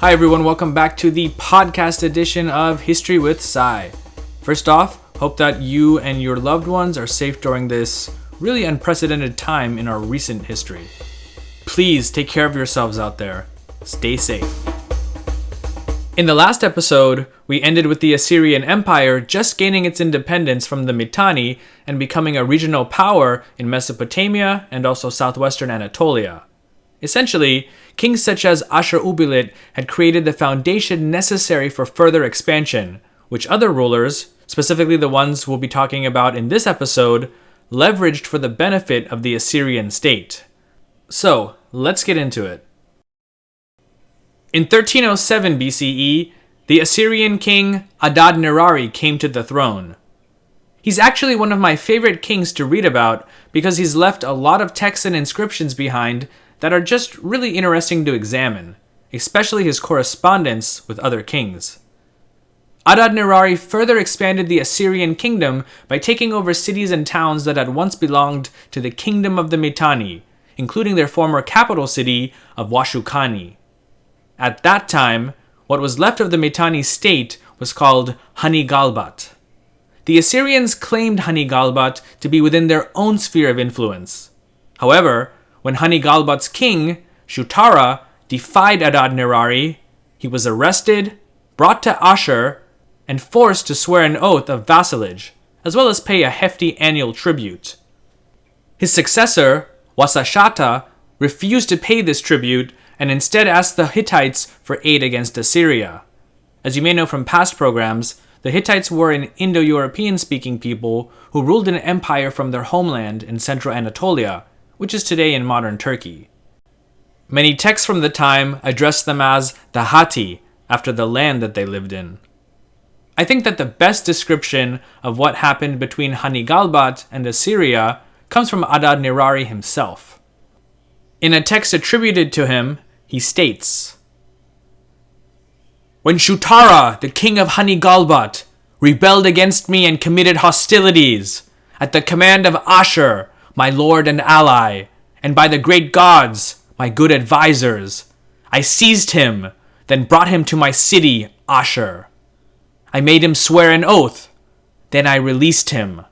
Hi, everyone. Welcome back to the podcast edition of History with Sai. First off, hope that you and your loved ones are safe during this really unprecedented time in our recent history. Please take care of yourselves out there. Stay safe. In the last episode, we ended with the Assyrian Empire just gaining its independence from the Mitanni and becoming a regional power in Mesopotamia and also southwestern Anatolia. Essentially, kings such as Ashur Uballit had created the foundation necessary for further expansion, which other rulers, specifically the ones we'll be talking about in this episode, leveraged for the benefit of the Assyrian state. So, let's get into it. In 1307 BCE, the Assyrian king Adad Nirari came to the throne. He's actually one of my favorite kings to read about because he's left a lot of texts and inscriptions behind that are just really interesting to examine, especially his correspondence with other kings. Adad Nirari further expanded the Assyrian kingdom by taking over cities and towns that had once belonged to the kingdom of the Mitanni, including their former capital city of Washukani. At that time, what was left of the Mitanni state was called Hanigalbat. The Assyrians claimed Hanigalbat to be within their own sphere of influence. However, when Hanigalbat's king, Shutara, defied Adad Nirari, he was arrested, brought to Ashur, and forced to swear an oath of vassalage, as well as pay a hefty annual tribute. His successor, Wasashata, refused to pay this tribute and instead asked the Hittites for aid against Assyria. As you may know from past programs, the Hittites were an Indo European speaking people who ruled an empire from their homeland in central Anatolia, which is today in modern Turkey. Many texts from the time address them as the Hatti, after the land that they lived in. I think that the best description of what happened between Hanigalbat and Assyria comes from Adad Nirari himself. In a text attributed to him, he states When Shutara, the king of Hanigalbat, rebelled against me and committed hostilities, at the command of Ashur, my lord and ally, and by the great gods, my good advisers. I seized him, then brought him to my city, Ashur. I made him swear an oath, then I released him.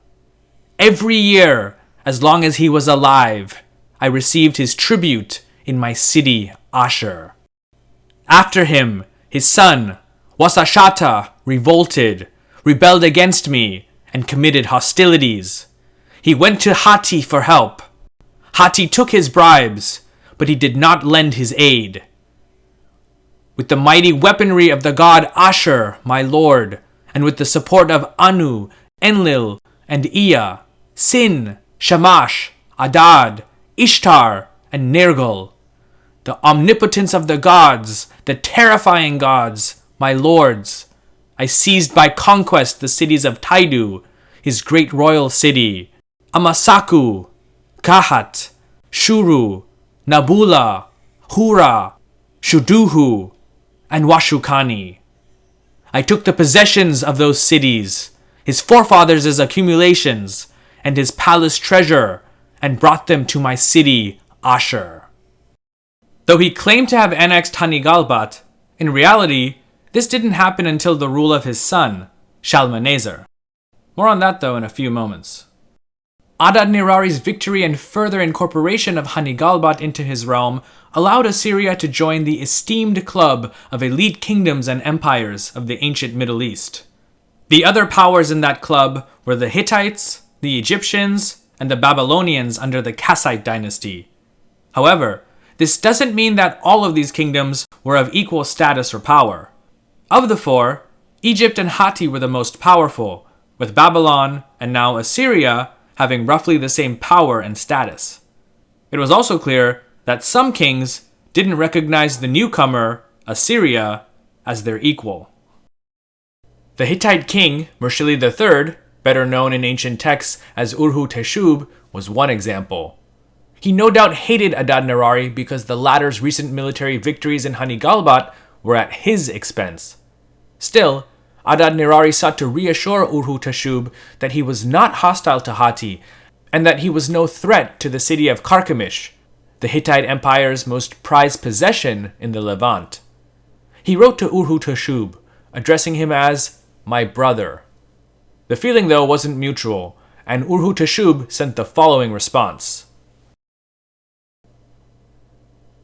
Every year, as long as he was alive, I received his tribute in my city, Ashur. After him, his son, Wasashata, revolted, rebelled against me, and committed hostilities. He went to Hati for help. Hati took his bribes, but he did not lend his aid. With the mighty weaponry of the god Ashur, my lord, and with the support of Anu, Enlil, and Ea, Sin, Shamash, Adad, Ishtar, and Nergal, the omnipotence of the gods, the terrifying gods, my lords, I seized by conquest the cities of Taidu, his great royal city, Amasaku, Kahat, Shuru, Nabula, Hura, Shuduhu, and Washukani. I took the possessions of those cities, his forefathers' accumulations, and his palace treasure, and brought them to my city, Ashur. Though he claimed to have annexed Hanigalbat, in reality, this didn't happen until the rule of his son, Shalmaneser. More on that though in a few moments. Adad Nirari's victory and further incorporation of Hanigalbat into his realm allowed Assyria to join the esteemed club of elite kingdoms and empires of the ancient Middle East. The other powers in that club were the Hittites, the Egyptians, and the Babylonians under the Kassite dynasty. However, this doesn't mean that all of these kingdoms were of equal status or power. Of the four, Egypt and Hatti were the most powerful, with Babylon and now Assyria having roughly the same power and status. It was also clear that some kings didn't recognize the newcomer, Assyria, as their equal. The Hittite king, Mushili III, better known in ancient texts as Urhu Teshub, was one example. He no doubt hated Adad Nirari because the latter's recent military victories in Hanigalbat were at his expense. Still, Adad Nirari sought to reassure Urhu Teshub that he was not hostile to Hatti, and that he was no threat to the city of Carchemish, the Hittite Empire's most prized possession in the Levant. he wrote to Urhu Teshub, addressing him as my brother. The feeling, though, wasn't mutual, and Urhu sent the following response.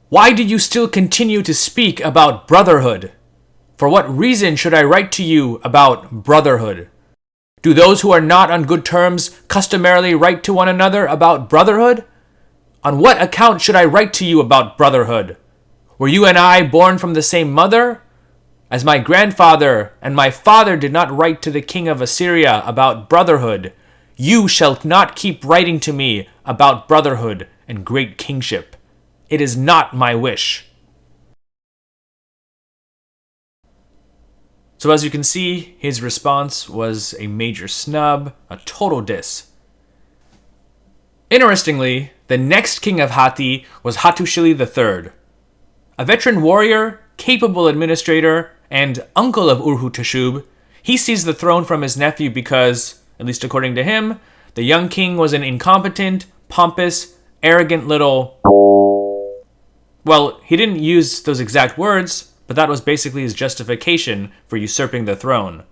Why do you still continue to speak about brotherhood? For what reason should I write to you about brotherhood? Do those who are not on good terms customarily write to one another about brotherhood? On what account should I write to you about brotherhood? Were you and I born from the same mother? As my grandfather and my father did not write to the king of Assyria about brotherhood, you shall not keep writing to me about brotherhood and great kingship. It is not my wish. So as you can see, his response was a major snub, a total diss. Interestingly, the next king of Hatti was Hattushili III. A veteran warrior, capable administrator, and uncle of Urhu Teshub, he seized the throne from his nephew because, at least according to him, the young king was an incompetent, pompous, arrogant little. Well, he didn't use those exact words, but that was basically his justification for usurping the throne.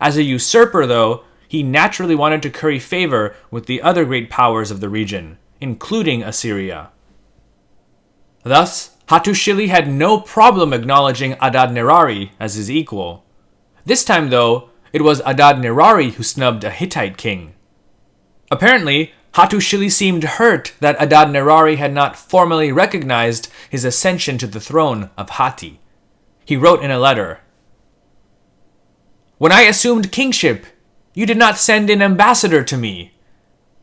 As a usurper, though, he naturally wanted to curry favor with the other great powers of the region, including Assyria. Thus, Hattushili had no problem acknowledging Adad Nirari as his equal. This time, though, it was Adad Nirari who snubbed a Hittite king. Apparently, Hattushili seemed hurt that Adad Nirari had not formally recognized his ascension to the throne of Hatti he wrote in a letter When I assumed kingship, you did not send an ambassador to me.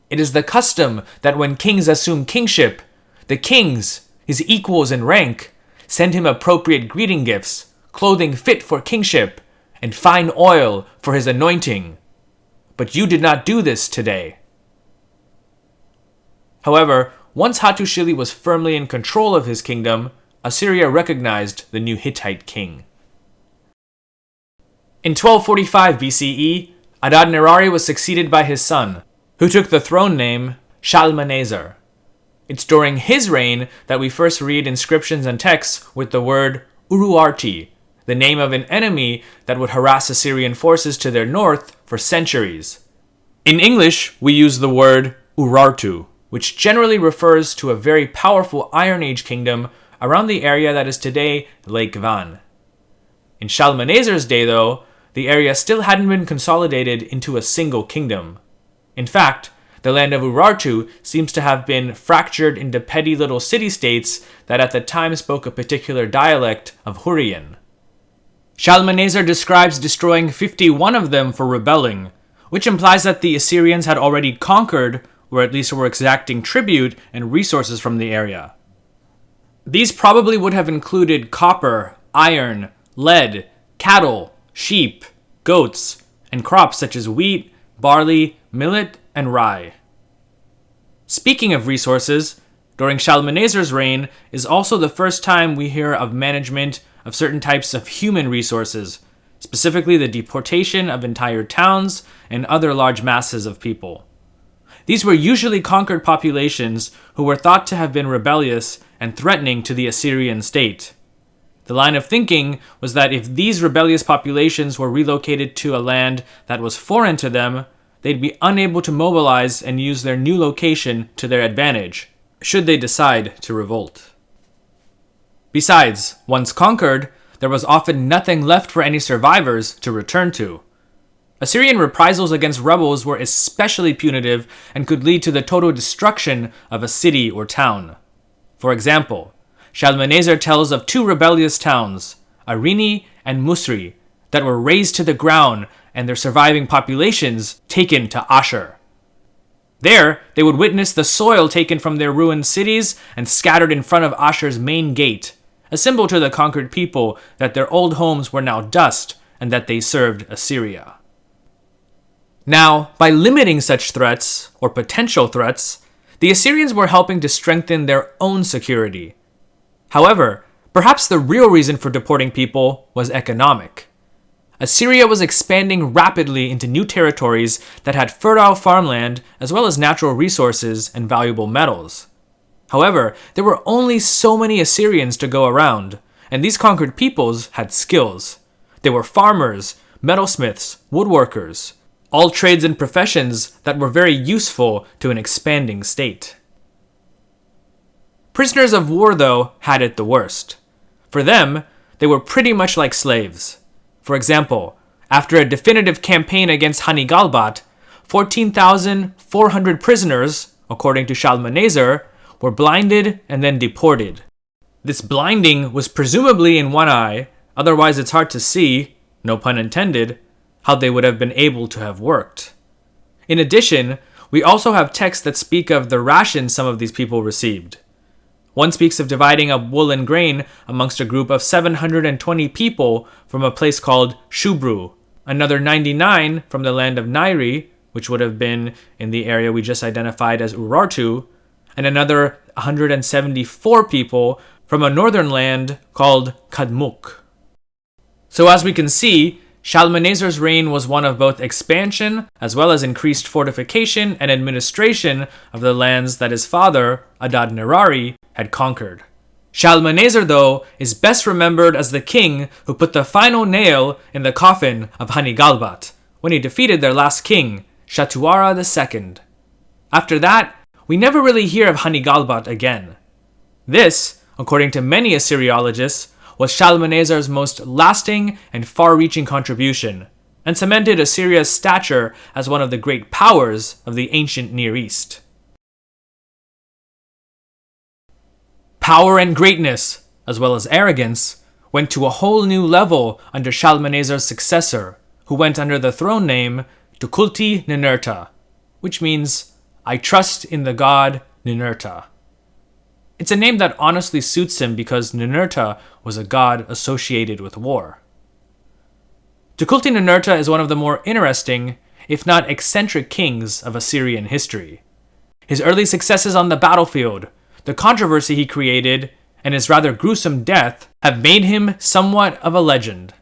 It is the custom that when kings assume kingship, the kings, his equals in rank, send him appropriate greeting gifts, clothing fit for kingship, and fine oil for his anointing. But you did not do this today. However, once Hattushili was firmly in control of his kingdom, Assyria recognized the new Hittite king. In 1245 BCE, Adad-nirari was succeeded by his son, who took the throne name Shalmaneser. It's during his reign that we first read inscriptions and texts with the word Uruarti, the name of an enemy that would harass Assyrian forces to their north for centuries. In English, we use the word Urartu, which generally refers to a very powerful Iron Age kingdom around the area that is today Lake Van. In Shalmaneser's day, though, the area still hadn't been consolidated into a single kingdom. In fact, the land of Urartu seems to have been fractured into petty little city-states that at the time spoke a particular dialect of Hurrian. Shalmaneser describes destroying 51 of them for rebelling, which implies that the Assyrians had already conquered, or at least were exacting tribute and resources from the area. These probably would have included copper, iron, lead, cattle, sheep, goats, and crops such as wheat, barley, millet, and rye. Speaking of resources, during Shalmaneser's reign is also the first time we hear of management of certain types of human resources, specifically the deportation of entire towns and other large masses of people. These were usually conquered populations who were thought to have been rebellious and threatening to the Assyrian state. The line of thinking was that if these rebellious populations were relocated to a land that was foreign to them, they'd be unable to mobilize and use their new location to their advantage, should they decide to revolt. Besides, once conquered, there was often nothing left for any survivors to return to. Assyrian reprisals against rebels were especially punitive and could lead to the total destruction of a city or town. For example, Shalmaneser tells of two rebellious towns, Arini and Musri, that were razed to the ground and their surviving populations taken to Ashur. There, they would witness the soil taken from their ruined cities and scattered in front of Ashur's main gate, a symbol to the conquered people that their old homes were now dust and that they served Assyria. Now, by limiting such threats, or potential threats, the Assyrians were helping to strengthen their own security. However, perhaps the real reason for deporting people was economic. Assyria was expanding rapidly into new territories that had fertile farmland as well as natural resources and valuable metals. However, there were only so many Assyrians to go around, and these conquered peoples had skills. They were farmers, metalsmiths, woodworkers, all trades and professions that were very useful to an expanding state. Prisoners of war, though, had it the worst. For them, they were pretty much like slaves. For example, after a definitive campaign against Hanigalbat, 14,400 prisoners, according to Shalmaneser, were blinded and then deported. This blinding was presumably in one eye, otherwise, it's hard to see, no pun intended, how they would have been able to have worked. In addition, we also have texts that speak of the rations some of these people received. One speaks of dividing up wool and grain amongst a group of 720 people from a place called Shubru, another 99 from the land of Nairi, which would have been in the area we just identified as Urartu, and another 174 people from a northern land called Kadmuk. So, as we can see, Shalmaneser's reign was one of both expansion as well as increased fortification and administration of the lands that his father, Adad Nirari, had conquered. Shalmaneser, though, is best remembered as the king who put the final nail in the coffin of Hanigalbat when he defeated their last king, Shatuara II. After that, we never really hear of Hanigalbat again. This, according to many Assyriologists, was Shalmaneser's most lasting and far reaching contribution, and cemented Assyria's stature as one of the great powers of the ancient Near East. Power and greatness, as well as arrogance, went to a whole new level under Shalmaneser's successor, who went under the throne name Tukulti Ninurta, which means, I trust in the god Ninurta. It's a name that honestly suits him because Ninurta was a god associated with war. Tukulti Ninurta is one of the more interesting, if not eccentric kings of Assyrian history. His early successes on the battlefield, the controversy he created, and his rather gruesome death have made him somewhat of a legend.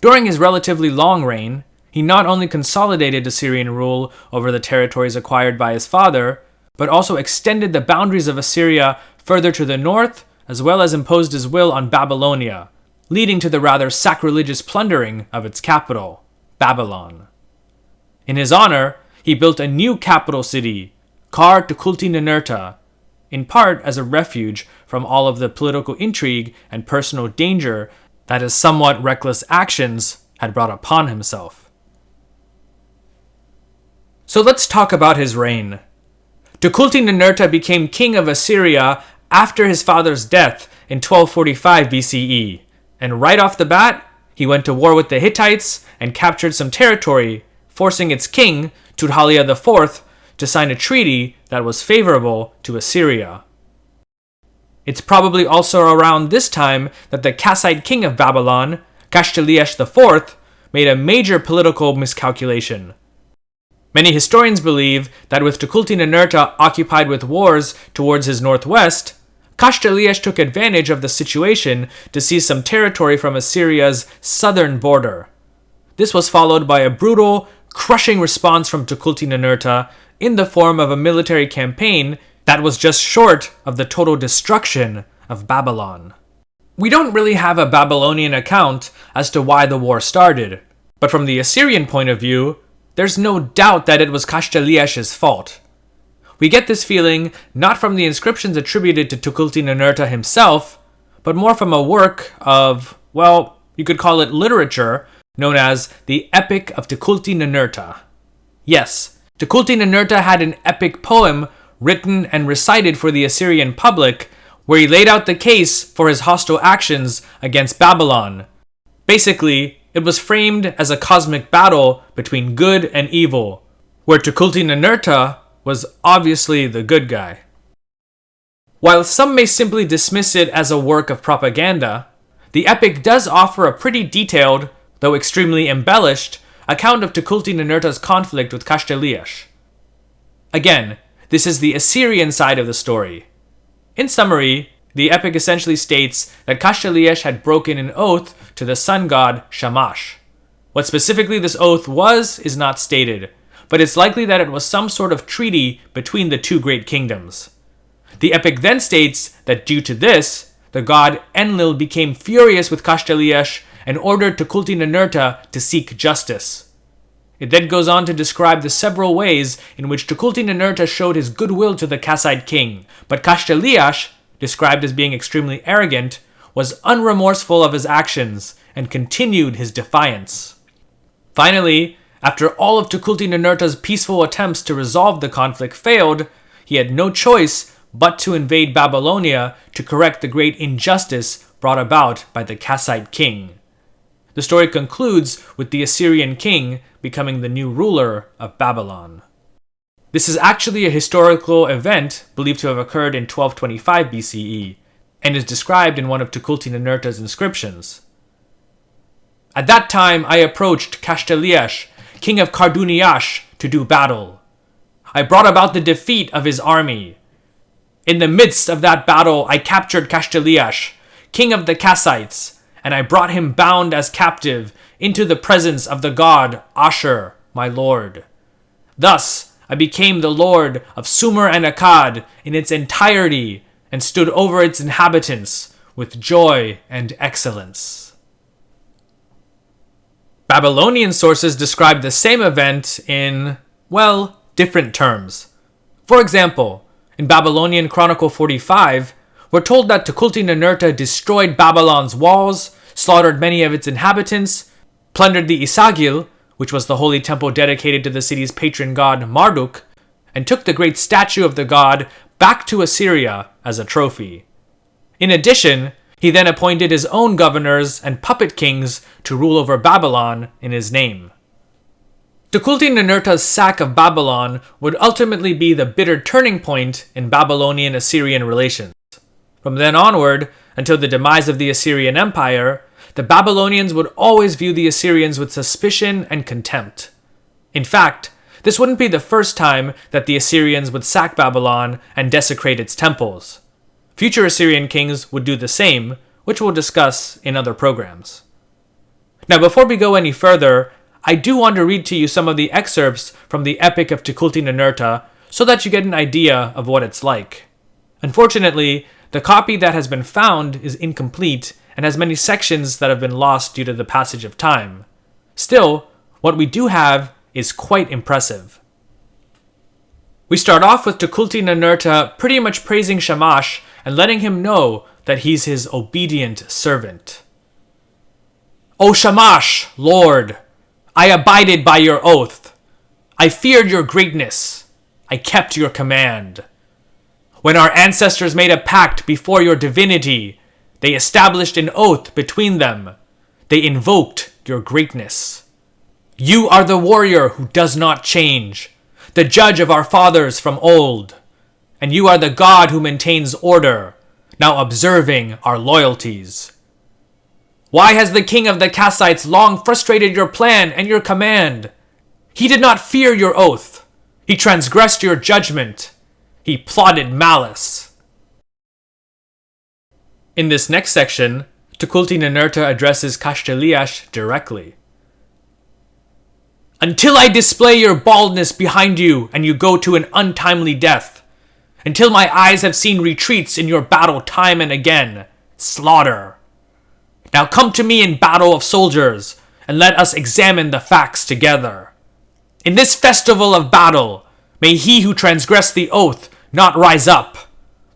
During his relatively long reign, he not only consolidated Assyrian rule over the territories acquired by his father, but also extended the boundaries of Assyria further to the north, as well as imposed his will on Babylonia, leading to the rather sacrilegious plundering of its capital, Babylon. In his honor, he built a new capital city, Kar Tukulti Ninurta, in part as a refuge from all of the political intrigue and personal danger that his somewhat reckless actions had brought upon himself. So let's talk about his reign. Tukulti Ninurta became king of Assyria after his father's death in 1245 BCE, and right off the bat, he went to war with the Hittites and captured some territory, forcing its king, Tudhaliya IV, to sign a treaty that was favorable to Assyria. It's probably also around this time that the Kassite king of Babylon, Kashtiliash IV, made a major political miscalculation. Many historians believe that with Tukulti Ninurta occupied with wars towards his northwest, Kashtiliash took advantage of the situation to seize some territory from Assyria's southern border. This was followed by a brutal, crushing response from Tukulti Ninurta in the form of a military campaign that was just short of the total destruction of Babylon. We don't really have a Babylonian account as to why the war started, but from the Assyrian point of view, there's no doubt that it was Kashtiliash's fault. We get this feeling not from the inscriptions attributed to Tukulti Ninurta himself, but more from a work of, well, you could call it literature, known as the Epic of Tukulti Ninurta. Yes, Tukulti Ninurta had an epic poem written and recited for the Assyrian public where he laid out the case for his hostile actions against Babylon. Basically, it was framed as a cosmic battle between good and evil, where Tukulti Ninurta was obviously the good guy. While some may simply dismiss it as a work of propaganda, the epic does offer a pretty detailed, though extremely embellished, account of Tukulti Ninurta's conflict with Kashtiliash. Again, this is the Assyrian side of the story. In summary, the epic essentially states that Kashtiliash had broken an oath to the sun god Shamash. What specifically this oath was is not stated, but it's likely that it was some sort of treaty between the two great kingdoms. The epic then states that due to this, the god Enlil became furious with Kashtiliash and ordered Tukulti-Ninurta to seek justice. It then goes on to describe the several ways in which Tukulti-Ninurta showed his goodwill to the Kassite king, but Kashtiliash, described as being extremely arrogant, was unremorseful of his actions and continued his defiance. Finally, after all of Tukulti-Ninurta's peaceful attempts to resolve the conflict failed, he had no choice but to invade Babylonia to correct the great injustice brought about by the Kassite king. The story concludes with the Assyrian king becoming the new ruler of Babylon. This is actually a historical event believed to have occurred in 1225 BCE, and is described in one of Tukulti-Ninurta's inscriptions. At that time I approached Kashtiliash, king of Karduniash, to do battle. I brought about the defeat of his army. In the midst of that battle I captured Kashtiliash, king of the Kassites, and I brought him bound as captive into the presence of the god Ashur, my lord. Thus I became the lord of Sumer and Akkad in its entirety and stood over its inhabitants with joy and excellence. Babylonian sources describe the same event in, well, different terms. For example, in Babylonian Chronicle 45, we're told that Tukulti-Ninurta destroyed Babylon's walls, slaughtered many of its inhabitants, plundered the Esagil, which was the holy temple dedicated to the city's patron god Marduk, and took the great statue of the god back to Assyria as a trophy. In addition, he then appointed his own governors and puppet kings to rule over Babylon in his name. Tukulti-Ninurta's sack of Babylon would ultimately be the bitter turning point in Babylonian-Assyrian relations. From then onward, until the demise of the Assyrian Empire, the Babylonians would always view the Assyrians with suspicion and contempt. In fact, this wouldn't be the first time that the Assyrians would sack Babylon and desecrate its temples. Future Assyrian kings would do the same, which we'll discuss in other programs. Now, before we go any further, I do want to read to you some of the excerpts from the Epic of Tukulti-Ninurta so that you get an idea of what it's like. Unfortunately, the copy that has been found is incomplete and has many sections that have been lost due to the passage of time. Still, what we do have is quite impressive. We start off with Tukulti-Ninurta pretty much praising Shamash and letting him know that he's his obedient servant. O Shamash, Lord, I abided by your oath. I feared your greatness. I kept your command. When our ancestors made a pact before your divinity, they established an oath between them. They invoked your greatness. You are the warrior who does not change, the judge of our fathers from old. And you are the God who maintains order, now observing our loyalties. Why has the king of the Kassites long frustrated your plan and your command? He did not fear your oath. He transgressed your judgment. He plotted malice. In this next section, Tukulti-Ninurta addresses Kashtiliash directly. Until I display your baldness behind you and you go to an untimely death. Until my eyes have seen retreats in your battle time and again. Slaughter. Now come to me in battle of soldiers, and let us examine the facts together. In this festival of battle, may he who transgressed the oath not rise up.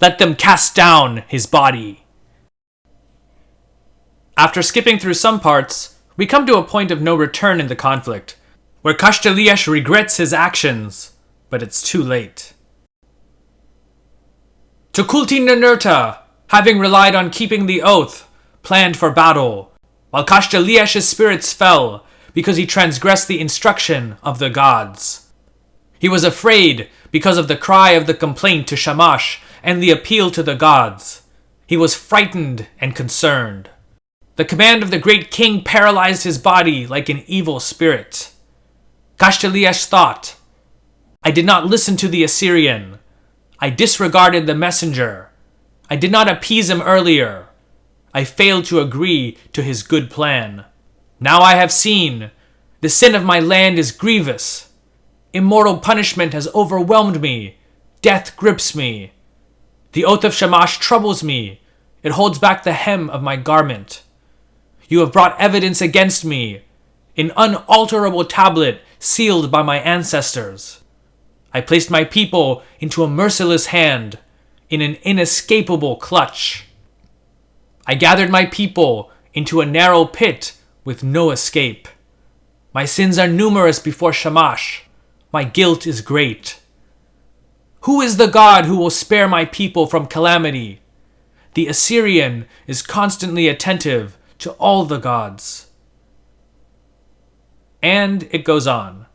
Let them cast down his body. After skipping through some parts, we come to a point of no return in the conflict, where Kashtiliash regrets his actions, but it's too late. Tukulti-Ninurta, having relied on keeping the oath, planned for battle, while Kashtiliash's spirits fell because he transgressed the instruction of the gods. He was afraid because of the cry of the complaint to Shamash and the appeal to the gods. He was frightened and concerned. The command of the great king paralyzed his body like an evil spirit. Kashtiliash thought, I did not listen to the Assyrian. I disregarded the messenger. I did not appease him earlier. I failed to agree to his good plan. Now I have seen. The sin of my land is grievous. Immortal punishment has overwhelmed me. Death grips me. The oath of Shamash troubles me. It holds back the hem of my garment. You have brought evidence against me, an unalterable tablet sealed by my ancestors. I placed my people into a merciless hand, in an inescapable clutch. I gathered my people into a narrow pit with no escape. My sins are numerous before Shamash. My guilt is great. Who is the God who will spare my people from calamity? The Assyrian is constantly attentive to all the gods. And it goes on.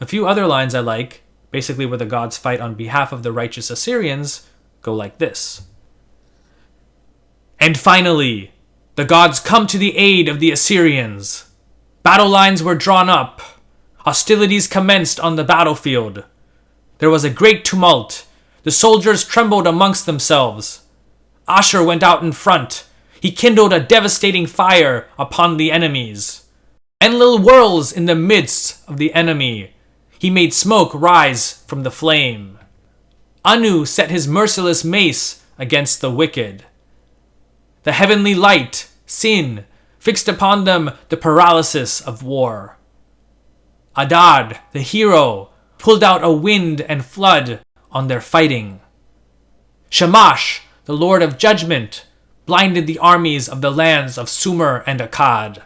A few other lines I like, basically where the gods fight on behalf of the righteous Assyrians, go like this. And finally, the gods come to the aid of the Assyrians. Battle lines were drawn up. Hostilities commenced on the battlefield. There was a great tumult. The soldiers trembled amongst themselves. Ashur went out in front. He kindled a devastating fire upon the enemies. Enlil whirls in the midst of the enemy. He made smoke rise from the flame. Anu set his merciless mace against the wicked. The heavenly light, Sin, fixed upon them the paralysis of war. Adad, the hero, pulled out a wind and flood on their fighting. Shamash, the lord of judgment, blinded the armies of the lands of Sumer and Akkad.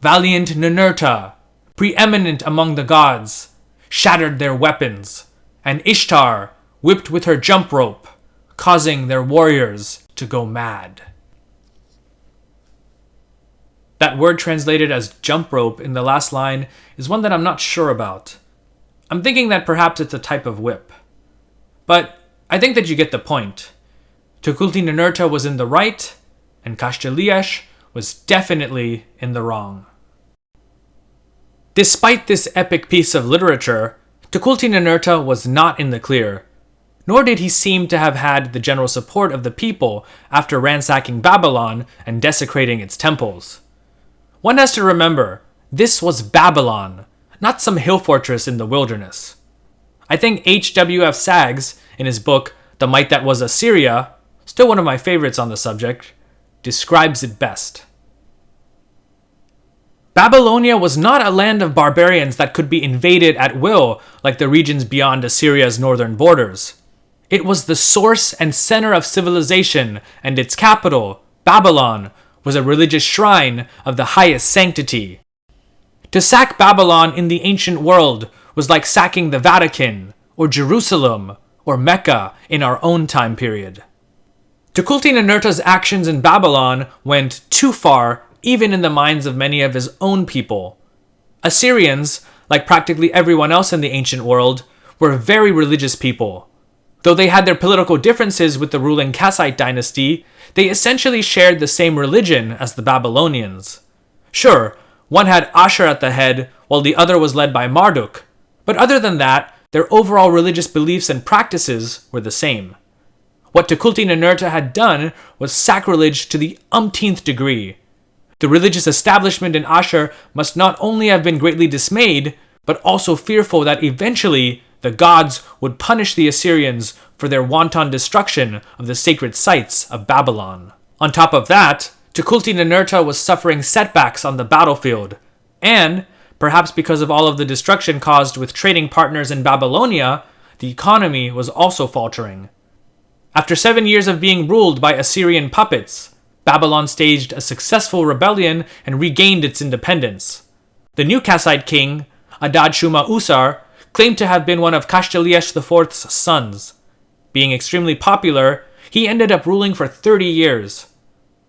Valiant Ninurta, preeminent among the gods, shattered their weapons, and Ishtar whipped with her jump rope, causing their warriors to go mad. That word translated as jump rope in the last line is one that I'm not sure about. I'm thinking that perhaps it's a type of whip. But I think that you get the point. Tukulti Ninurta was in the right, and Kashtiliash was definitely in the wrong. Despite this epic piece of literature, Tukulti Ninurta was not in the clear, nor did he seem to have had the general support of the people after ransacking Babylon and desecrating its temples. One has to remember, this was Babylon, not some hill fortress in the wilderness. I think H.W.F. Saggs, in his book The Might That Was Assyria, still one of my favorites on the subject, describes it best. Babylonia was not a land of barbarians that could be invaded at will like the regions beyond Assyria's northern borders. It was the source and center of civilization, and its capital, Babylon, was a religious shrine of the highest sanctity. To sack Babylon in the ancient world was like sacking the Vatican, or Jerusalem, or Mecca in our own time period. Tukulti Ninurta's actions in Babylon went too far even in the minds of many of his own people. Assyrians, like practically everyone else in the ancient world, were very religious people. Though they had their political differences with the ruling Kassite dynasty, they essentially shared the same religion as the Babylonians. Sure, one had Ashur at the head, while the other was led by Marduk, but other than that, their overall religious beliefs and practices were the same. What Tukulti Ninurta had done was sacrilege to the umpteenth degree. The religious establishment in Ashur must not only have been greatly dismayed, but also fearful that eventually the gods would punish the Assyrians for their wanton destruction of the sacred sites of Babylon. On top of that, Tukulti Ninurta was suffering setbacks on the battlefield, and, perhaps because of all of the destruction caused with trading partners in Babylonia, the economy was also faltering. After seven years of being ruled by Assyrian puppets, Babylon staged a successful rebellion and regained its independence. The new Kassite king, Adad Shuma Usar, claimed to have been one of Kashtiliash IV's sons. Being extremely popular, he ended up ruling for 30 years.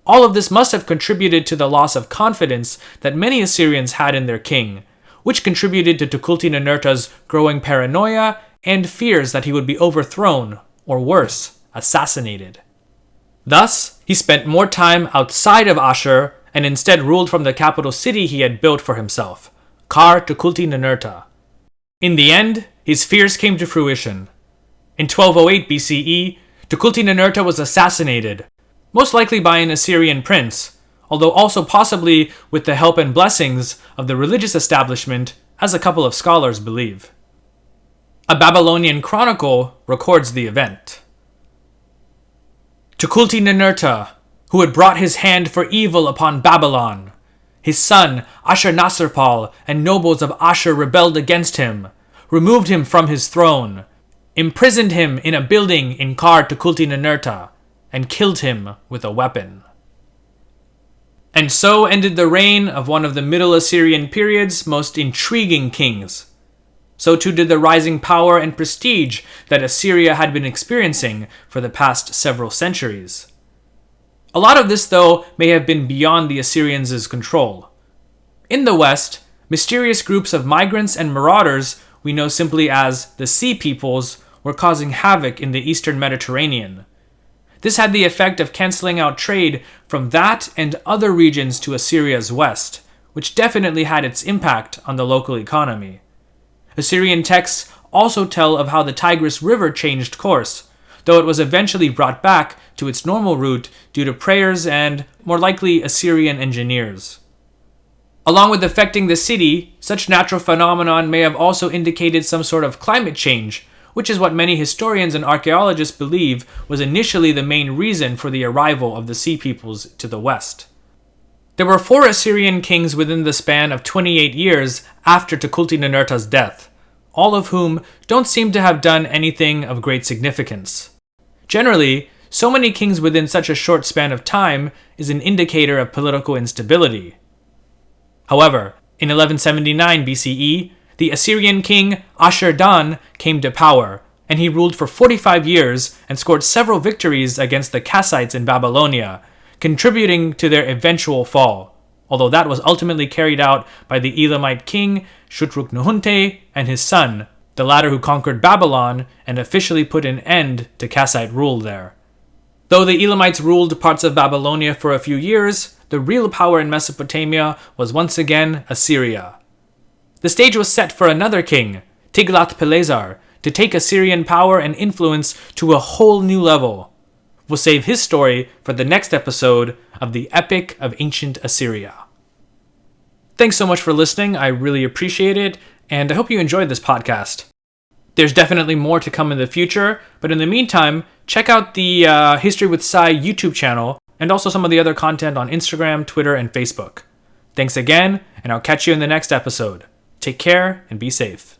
All of this must have contributed to the loss of confidence that many Assyrians had in their king, which contributed to Tukulti Ninurta's growing paranoia and fears that he would be overthrown, or worse, assassinated. Thus, he spent more time outside of Ashur and instead ruled from the capital city he had built for himself, Kar Tukulti Ninurta. In the end, his fears came to fruition. In 1208 BCE, Tukulti Ninurta was assassinated, most likely by an Assyrian prince, although also possibly with the help and blessings of the religious establishment, as a couple of scholars believe. A Babylonian chronicle records the event. Tukulti-Ninurta, who had brought his hand for evil upon Babylon. His son, Ashurnasirpal, and nobles of Ashur rebelled against him, removed him from his throne, imprisoned him in a building in Kar Tukulti-Ninurta, and killed him with a weapon. And so ended the reign of one of the Middle Assyrian period's most intriguing kings. So too did the rising power and prestige that Assyria had been experiencing for the past several centuries. A lot of this, though, may have been beyond the Assyrians' control. In the West, mysterious groups of migrants and marauders we know simply as the Sea Peoples were causing havoc in the eastern Mediterranean. This had the effect of canceling out trade from that and other regions to Assyria's west, which definitely had its impact on the local economy. Assyrian texts also tell of how the Tigris River changed course, though it was eventually brought back to its normal route due to prayers and, more likely, Assyrian engineers. Along with affecting the city, such natural phenomenon may have also indicated some sort of climate change, which is what many historians and archaeologists believe was initially the main reason for the arrival of the Sea Peoples to the west. There were four Assyrian kings within the span of 28 years after Tukulti-Ninurta's death, all of whom don't seem to have done anything of great significance. Generally, so many kings within such a short span of time is an indicator of political instability. However, in 1179 BCE, the Assyrian king Ashur-dan came to power, and he ruled for 45 years and scored several victories against the Kassites in Babylonia, contributing to their eventual fall, although that was ultimately carried out by the Elamite king Shutruk-Nuhunte and his son, the latter who conquered Babylon and officially put an end to Kassite rule there. Though the Elamites ruled parts of Babylonia for a few years, the real power in Mesopotamia was once again Assyria. The stage was set for another king, Tiglath-Pileser, to take Assyrian power and influence to a whole new level. We'll save his story for the next episode of the Epic of Ancient Assyria. Thanks so much for listening. I really appreciate it, and I hope you enjoyed this podcast. There's definitely more to come in the future, but in the meantime, check out the uh, History with Sai YouTube channel and also some of the other content on Instagram, Twitter, and Facebook. Thanks again, and I'll catch you in the next episode. Take care and be safe.